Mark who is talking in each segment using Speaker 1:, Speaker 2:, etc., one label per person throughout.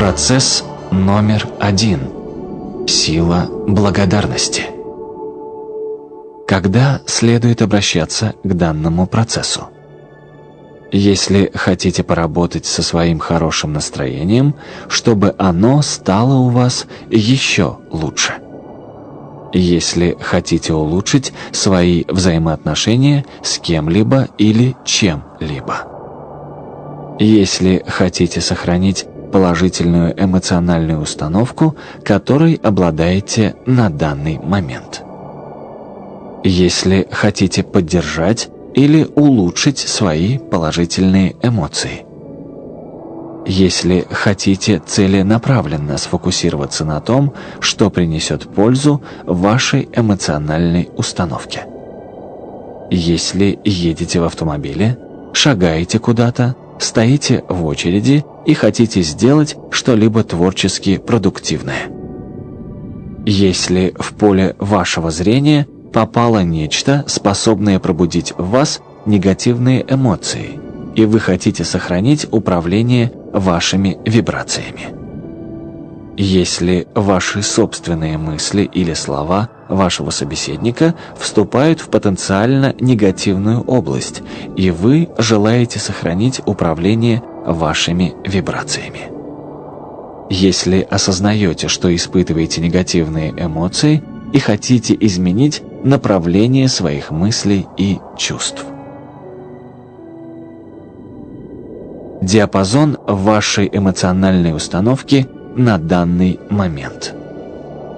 Speaker 1: Процесс номер один. Сила благодарности. Когда следует обращаться к данному процессу? Если хотите поработать со своим хорошим настроением, чтобы оно стало у вас еще лучше. Если хотите улучшить свои взаимоотношения с кем-либо или чем-либо. Если хотите сохранить положительную эмоциональную установку, которой обладаете на данный момент. Если хотите поддержать или улучшить свои положительные эмоции. Если хотите целенаправленно сфокусироваться на том, что принесет пользу вашей эмоциональной установке. Если едете в автомобиле, шагаете куда-то, стоите в очереди и хотите сделать что-либо творчески продуктивное. Если в поле вашего зрения попало нечто, способное пробудить в вас негативные эмоции, и вы хотите сохранить управление вашими вибрациями. Если ваши собственные мысли или слова вашего собеседника вступают в потенциально негативную область, и вы желаете сохранить управление вашими вибрациями. Если осознаете, что испытываете негативные эмоции и хотите изменить направление своих мыслей и чувств. Диапазон вашей эмоциональной установки на данный момент.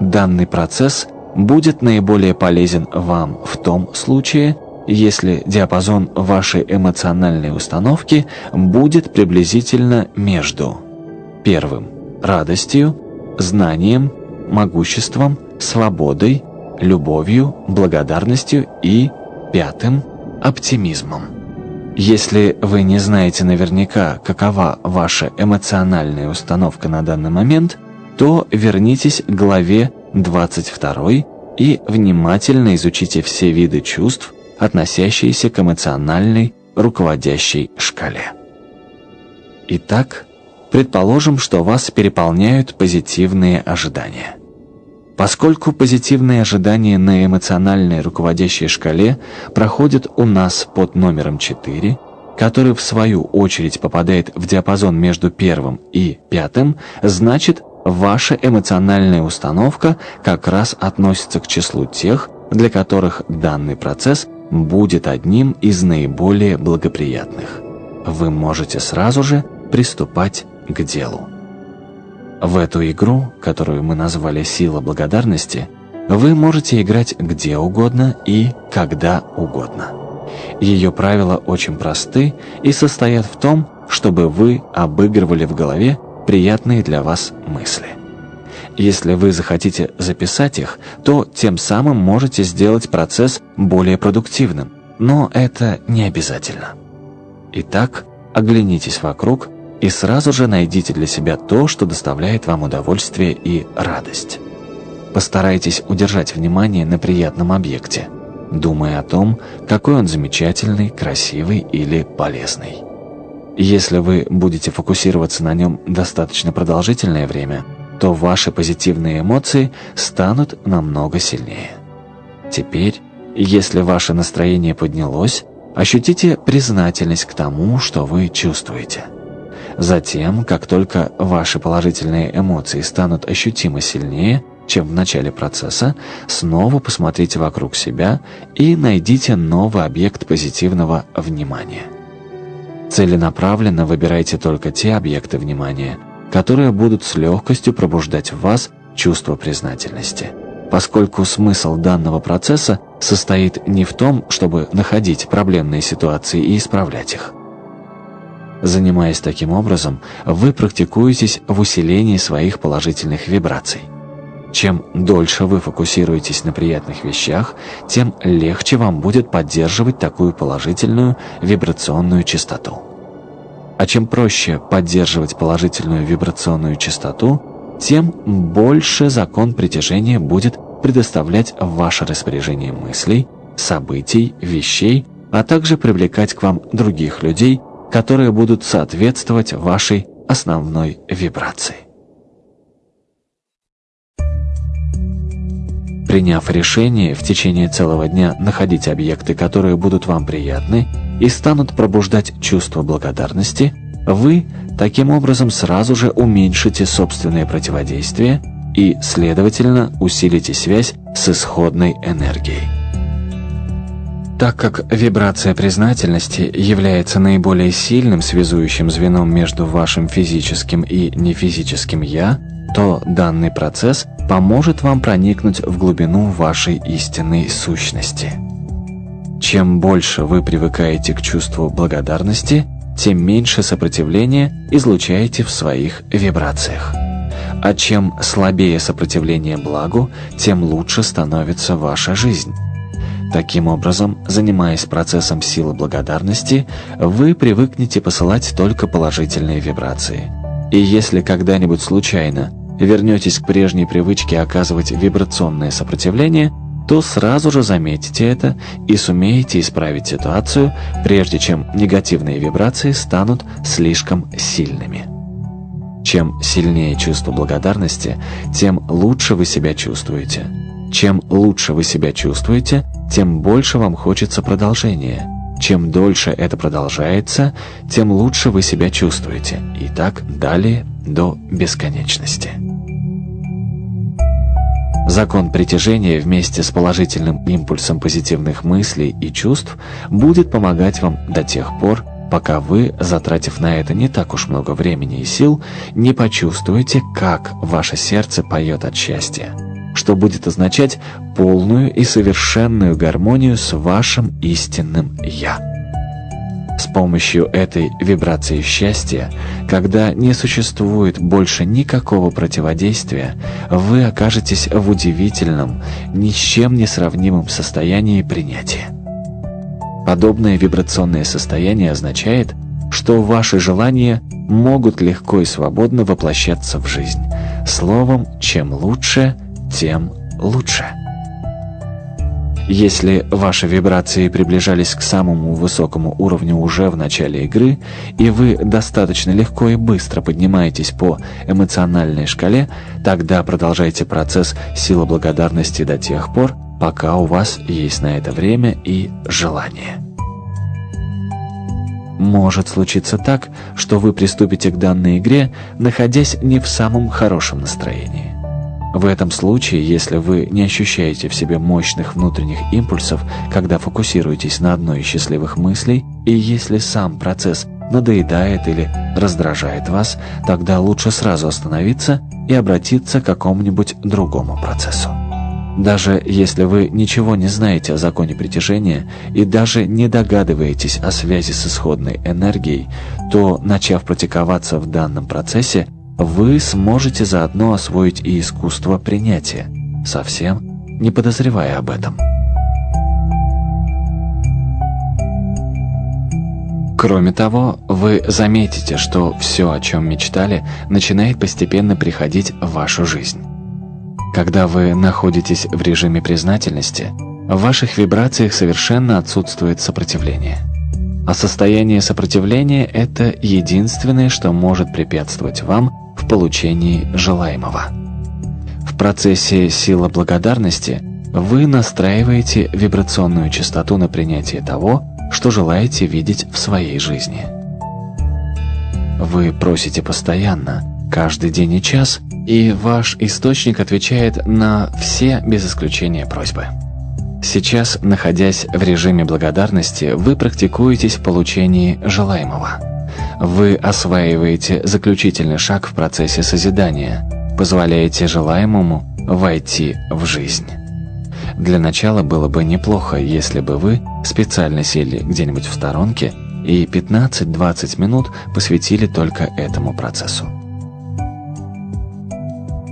Speaker 1: Данный процесс будет наиболее полезен вам в том случае, если диапазон вашей эмоциональной установки будет приблизительно между первым – радостью, знанием, могуществом, свободой, любовью, благодарностью и пятым – оптимизмом. Если вы не знаете наверняка, какова ваша эмоциональная установка на данный момент, то вернитесь к главе 22 и внимательно изучите все виды чувств, относящиеся к эмоциональной руководящей шкале. Итак, предположим, что вас переполняют позитивные ожидания. Поскольку позитивные ожидания на эмоциональной руководящей шкале проходят у нас под номером 4, который в свою очередь попадает в диапазон между первым и пятым, значит, ваша эмоциональная установка как раз относится к числу тех, для которых данный процесс будет одним из наиболее благоприятных. Вы можете сразу же приступать к делу. В эту игру, которую мы назвали «Сила благодарности», вы можете играть где угодно и когда угодно. Ее правила очень просты и состоят в том, чтобы вы обыгрывали в голове приятные для вас мысли. Если вы захотите записать их, то тем самым можете сделать процесс более продуктивным, но это не обязательно. Итак, оглянитесь вокруг и сразу же найдите для себя то, что доставляет вам удовольствие и радость. Постарайтесь удержать внимание на приятном объекте, думая о том, какой он замечательный, красивый или полезный. Если вы будете фокусироваться на нем достаточно продолжительное время – то ваши позитивные эмоции станут намного сильнее. Теперь, если ваше настроение поднялось, ощутите признательность к тому, что вы чувствуете. Затем, как только ваши положительные эмоции станут ощутимо сильнее, чем в начале процесса, снова посмотрите вокруг себя и найдите новый объект позитивного внимания. Целенаправленно выбирайте только те объекты внимания, которые будут с легкостью пробуждать в вас чувство признательности. Поскольку смысл данного процесса состоит не в том, чтобы находить проблемные ситуации и исправлять их. Занимаясь таким образом, вы практикуетесь в усилении своих положительных вибраций. Чем дольше вы фокусируетесь на приятных вещах, тем легче вам будет поддерживать такую положительную вибрационную частоту. А чем проще поддерживать положительную вибрационную частоту, тем больше закон притяжения будет предоставлять ваше распоряжение мыслей, событий, вещей, а также привлекать к вам других людей, которые будут соответствовать вашей основной вибрации. Приняв решение в течение целого дня находить объекты, которые будут вам приятны и станут пробуждать чувство благодарности, вы таким образом сразу же уменьшите собственное противодействие и, следовательно, усилите связь с исходной энергией. Так как вибрация признательности является наиболее сильным связующим звеном между вашим физическим и нефизическим «я», то данный процесс поможет вам проникнуть в глубину вашей истинной сущности. Чем больше вы привыкаете к чувству благодарности, тем меньше сопротивления излучаете в своих вибрациях. А чем слабее сопротивление благу, тем лучше становится ваша жизнь. Таким образом, занимаясь процессом силы благодарности, вы привыкнете посылать только положительные вибрации. И если когда-нибудь случайно вернетесь к прежней привычке оказывать вибрационное сопротивление, то сразу же заметите это и сумеете исправить ситуацию, прежде чем негативные вибрации станут слишком сильными. Чем сильнее чувство благодарности, тем лучше вы себя чувствуете. Чем лучше вы себя чувствуете, тем больше вам хочется продолжения. Чем дольше это продолжается, тем лучше вы себя чувствуете. И так далее до бесконечности. Закон притяжения вместе с положительным импульсом позитивных мыслей и чувств будет помогать вам до тех пор, пока вы, затратив на это не так уж много времени и сил, не почувствуете, как ваше сердце поет от счастья, что будет означать полную и совершенную гармонию с вашим истинным «Я». С помощью этой вибрации счастья, когда не существует больше никакого противодействия, вы окажетесь в удивительном, ни с чем не сравнимом состоянии принятия. Подобное вибрационное состояние означает, что ваши желания могут легко и свободно воплощаться в жизнь. Словом, чем лучше, тем лучше. Если ваши вибрации приближались к самому высокому уровню уже в начале игры, и вы достаточно легко и быстро поднимаетесь по эмоциональной шкале, тогда продолжайте процесс силы благодарности до тех пор, пока у вас есть на это время и желание. Может случиться так, что вы приступите к данной игре, находясь не в самом хорошем настроении. В этом случае, если вы не ощущаете в себе мощных внутренних импульсов, когда фокусируетесь на одной из счастливых мыслей, и если сам процесс надоедает или раздражает вас, тогда лучше сразу остановиться и обратиться к какому-нибудь другому процессу. Даже если вы ничего не знаете о законе притяжения и даже не догадываетесь о связи с исходной энергией, то, начав практиковаться в данном процессе, вы сможете заодно освоить и искусство принятия, совсем не подозревая об этом. Кроме того, вы заметите, что все, о чем мечтали, начинает постепенно приходить в вашу жизнь. Когда вы находитесь в режиме признательности, в ваших вибрациях совершенно отсутствует сопротивление – а состояние сопротивления – это единственное, что может препятствовать вам получении желаемого. В процессе сила благодарности вы настраиваете вибрационную частоту на принятие того, что желаете видеть в своей жизни. Вы просите постоянно, каждый день и час, и ваш источник отвечает на все без исключения просьбы. Сейчас, находясь в режиме благодарности, вы практикуетесь в получении желаемого. Вы осваиваете заключительный шаг в процессе созидания, позволяете желаемому войти в жизнь. Для начала было бы неплохо, если бы вы специально сели где-нибудь в сторонке и 15-20 минут посвятили только этому процессу.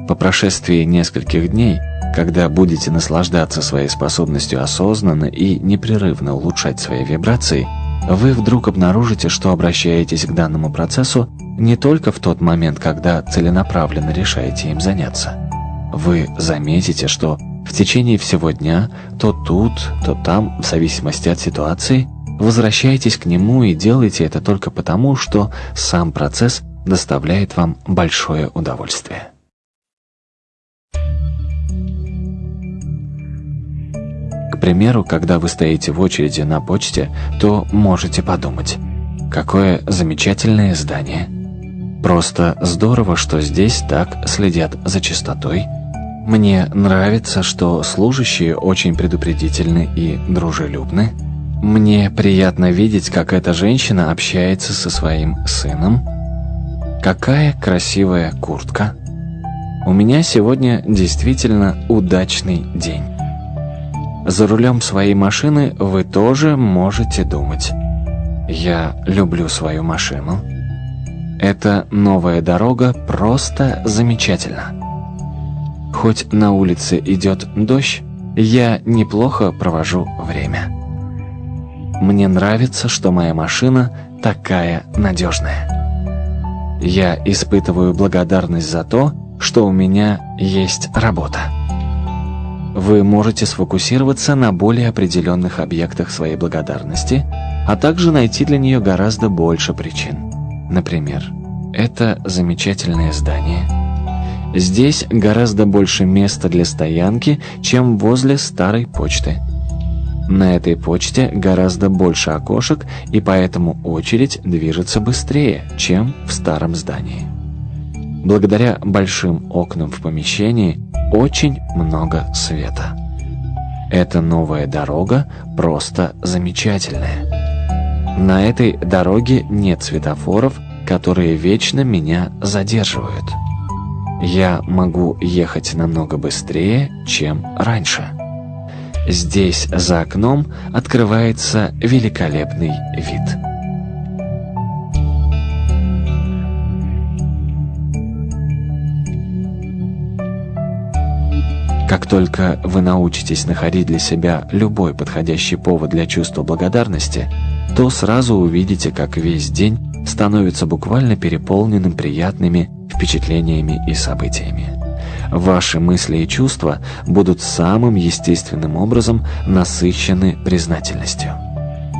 Speaker 1: По прошествии нескольких дней – когда будете наслаждаться своей способностью осознанно и непрерывно улучшать свои вибрации, вы вдруг обнаружите, что обращаетесь к данному процессу не только в тот момент, когда целенаправленно решаете им заняться. Вы заметите, что в течение всего дня, то тут, то там, в зависимости от ситуации, возвращаетесь к нему и делаете это только потому, что сам процесс доставляет вам большое удовольствие. Примеру, когда вы стоите в очереди на почте, то можете подумать, какое замечательное здание. Просто здорово, что здесь так следят за чистотой. Мне нравится, что служащие очень предупредительны и дружелюбны. Мне приятно видеть, как эта женщина общается со своим сыном. Какая красивая куртка. У меня сегодня действительно удачный день. За рулем своей машины вы тоже можете думать. Я люблю свою машину. Эта новая дорога просто замечательна. Хоть на улице идет дождь, я неплохо провожу время. Мне нравится, что моя машина такая надежная. Я испытываю благодарность за то, что у меня есть работа. Вы можете сфокусироваться на более определенных объектах своей благодарности, а также найти для нее гораздо больше причин. Например, это замечательное здание. Здесь гораздо больше места для стоянки, чем возле старой почты. На этой почте гораздо больше окошек, и поэтому очередь движется быстрее, чем в старом здании. Благодаря большим окнам в помещении очень много света. Эта новая дорога просто замечательная. На этой дороге нет светофоров, которые вечно меня задерживают. Я могу ехать намного быстрее, чем раньше. Здесь за окном открывается великолепный вид. Как только вы научитесь находить для себя любой подходящий повод для чувства благодарности, то сразу увидите, как весь день становится буквально переполненным приятными впечатлениями и событиями. Ваши мысли и чувства будут самым естественным образом насыщены признательностью.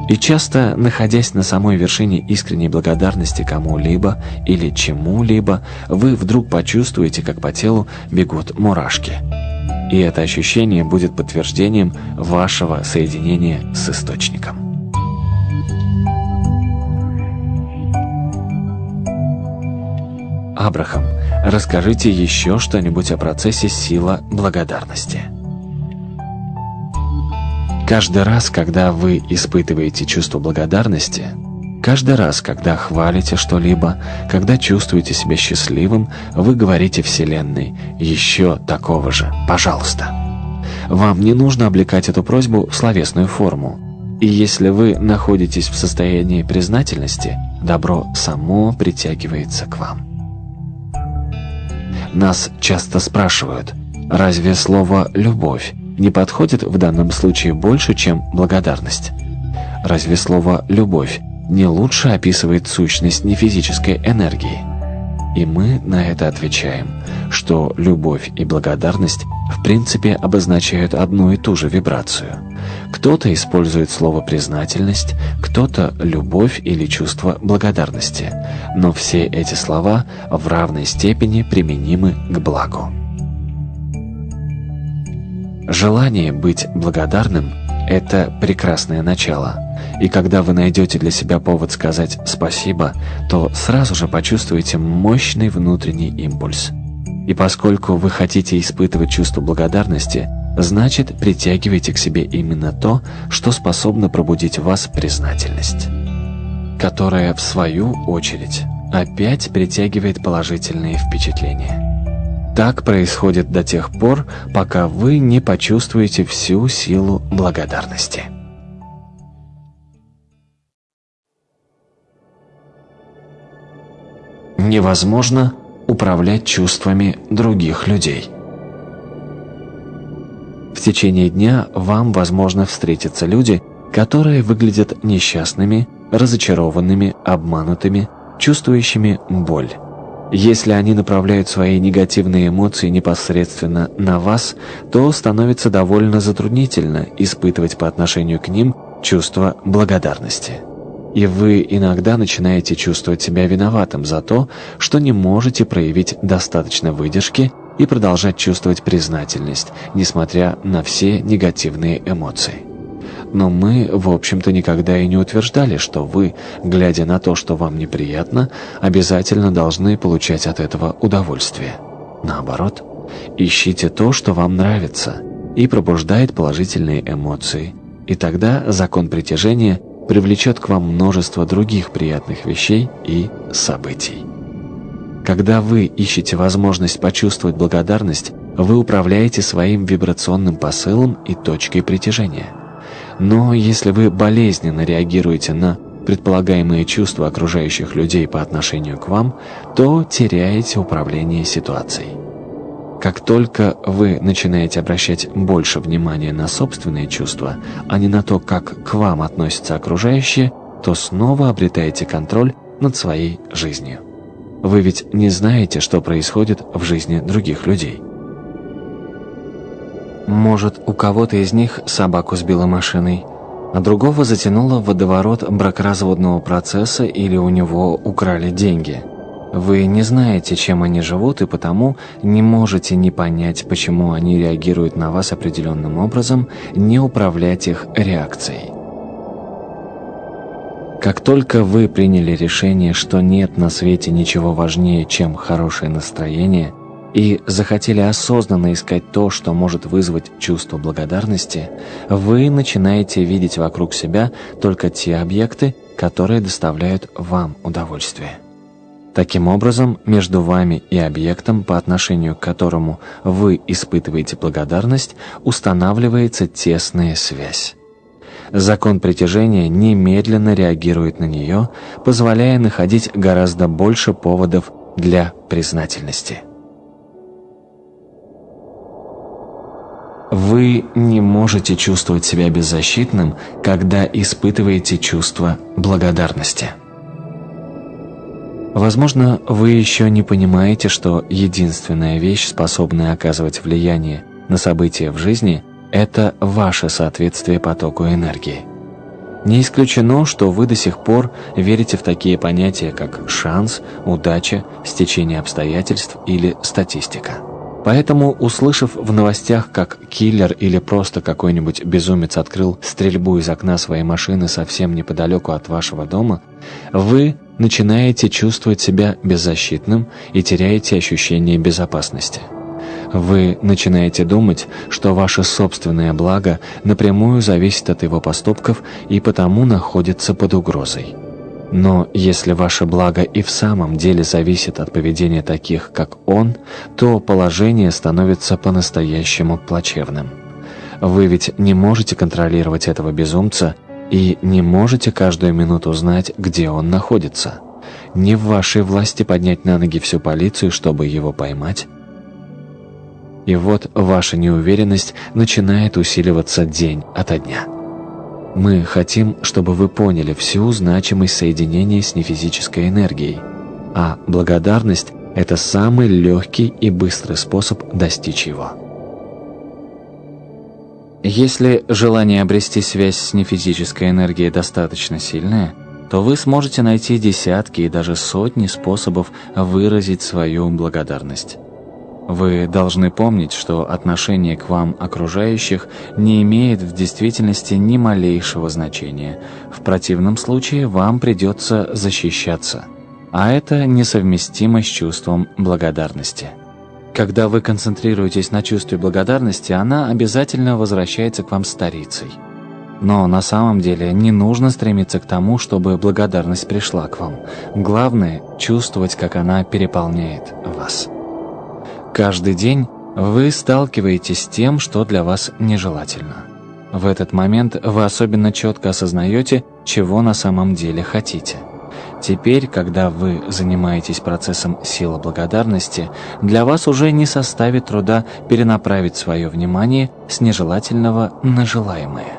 Speaker 1: И часто, находясь на самой вершине искренней благодарности кому-либо или чему-либо, вы вдруг почувствуете, как по телу бегут мурашки. И это ощущение будет подтверждением вашего соединения с Источником. Абрахам, расскажите еще что-нибудь о процессе сила благодарности. Каждый раз, когда вы испытываете чувство благодарности, каждый раз, когда хвалите что-либо, когда чувствуете себя счастливым, вы говорите Вселенной «Еще такого же, пожалуйста». Вам не нужно облекать эту просьбу в словесную форму. И если вы находитесь в состоянии признательности, добро само притягивается к вам. Нас часто спрашивают, разве слово «любовь» не подходит в данном случае больше, чем благодарность? Разве слово «любовь» не лучше описывает сущность нефизической энергии? И мы на это отвечаем, что любовь и благодарность в принципе обозначают одну и ту же вибрацию. Кто-то использует слово «признательность», кто-то «любовь» или «чувство благодарности», но все эти слова в равной степени применимы к благу. Желание быть благодарным – это прекрасное начало – и когда вы найдете для себя повод сказать «спасибо», то сразу же почувствуете мощный внутренний импульс. И поскольку вы хотите испытывать чувство благодарности, значит притягивайте к себе именно то, что способно пробудить в вас признательность, которая, в свою очередь, опять притягивает положительные впечатления. Так происходит до тех пор, пока вы не почувствуете всю силу благодарности. невозможно управлять чувствами других людей. В течение дня вам, возможно, встретятся люди, которые выглядят несчастными, разочарованными, обманутыми, чувствующими боль. Если они направляют свои негативные эмоции непосредственно на вас, то становится довольно затруднительно испытывать по отношению к ним чувство благодарности и вы иногда начинаете чувствовать себя виноватым за то, что не можете проявить достаточно выдержки и продолжать чувствовать признательность, несмотря на все негативные эмоции. Но мы, в общем-то, никогда и не утверждали, что вы, глядя на то, что вам неприятно, обязательно должны получать от этого удовольствие. Наоборот, ищите то, что вам нравится, и пробуждает положительные эмоции. И тогда закон притяжения привлечет к вам множество других приятных вещей и событий. Когда вы ищете возможность почувствовать благодарность, вы управляете своим вибрационным посылом и точкой притяжения. Но если вы болезненно реагируете на предполагаемые чувства окружающих людей по отношению к вам, то теряете управление ситуацией. Как только вы начинаете обращать больше внимания на собственные чувства, а не на то, как к вам относятся окружающие, то снова обретаете контроль над своей жизнью. Вы ведь не знаете, что происходит в жизни других людей. Может, у кого-то из них собаку сбила машиной, а другого затянуло в водоворот бракоразводного процесса или у него украли деньги. Вы не знаете, чем они живут, и потому не можете не понять, почему они реагируют на вас определенным образом, не управлять их реакцией. Как только вы приняли решение, что нет на свете ничего важнее, чем хорошее настроение, и захотели осознанно искать то, что может вызвать чувство благодарности, вы начинаете видеть вокруг себя только те объекты, которые доставляют вам удовольствие. Таким образом, между вами и объектом, по отношению к которому вы испытываете благодарность, устанавливается тесная связь. Закон притяжения немедленно реагирует на нее, позволяя находить гораздо больше поводов для признательности. Вы не можете чувствовать себя беззащитным, когда испытываете чувство благодарности. Возможно, вы еще не понимаете, что единственная вещь, способная оказывать влияние на события в жизни – это ваше соответствие потоку энергии. Не исключено, что вы до сих пор верите в такие понятия, как шанс, удача, стечение обстоятельств или статистика. Поэтому, услышав в новостях, как киллер или просто какой-нибудь безумец открыл стрельбу из окна своей машины совсем неподалеку от вашего дома, вы начинаете чувствовать себя беззащитным и теряете ощущение безопасности. Вы начинаете думать, что ваше собственное благо напрямую зависит от его поступков и потому находится под угрозой. Но если ваше благо и в самом деле зависит от поведения таких, как он, то положение становится по-настоящему плачевным. Вы ведь не можете контролировать этого безумца и не можете каждую минуту знать, где он находится. Не в вашей власти поднять на ноги всю полицию, чтобы его поймать, и вот ваша неуверенность начинает усиливаться день ото дня. Мы хотим, чтобы вы поняли всю значимость соединения с нефизической энергией, а благодарность – это самый легкий и быстрый способ достичь его. Если желание обрести связь с нефизической энергией достаточно сильное, то вы сможете найти десятки и даже сотни способов выразить свою благодарность. Вы должны помнить, что отношение к вам окружающих не имеет в действительности ни малейшего значения. В противном случае вам придется защищаться. А это несовместимо с чувством благодарности. Когда вы концентрируетесь на чувстве благодарности, она обязательно возвращается к вам старицей. Но на самом деле не нужно стремиться к тому, чтобы благодарность пришла к вам. Главное – чувствовать, как она переполняет вас. Каждый день вы сталкиваетесь с тем, что для вас нежелательно. В этот момент вы особенно четко осознаете, чего на самом деле хотите. Теперь, когда вы занимаетесь процессом силы благодарности, для вас уже не составит труда перенаправить свое внимание с нежелательного на желаемое.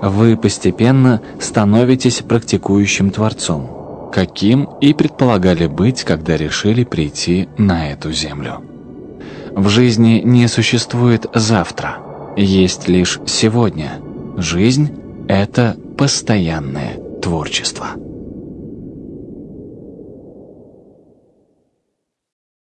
Speaker 1: Вы постепенно становитесь практикующим Творцом, каким и предполагали быть, когда решили прийти на эту землю. В жизни не существует завтра, есть лишь сегодня. Жизнь – это постоянное творчество.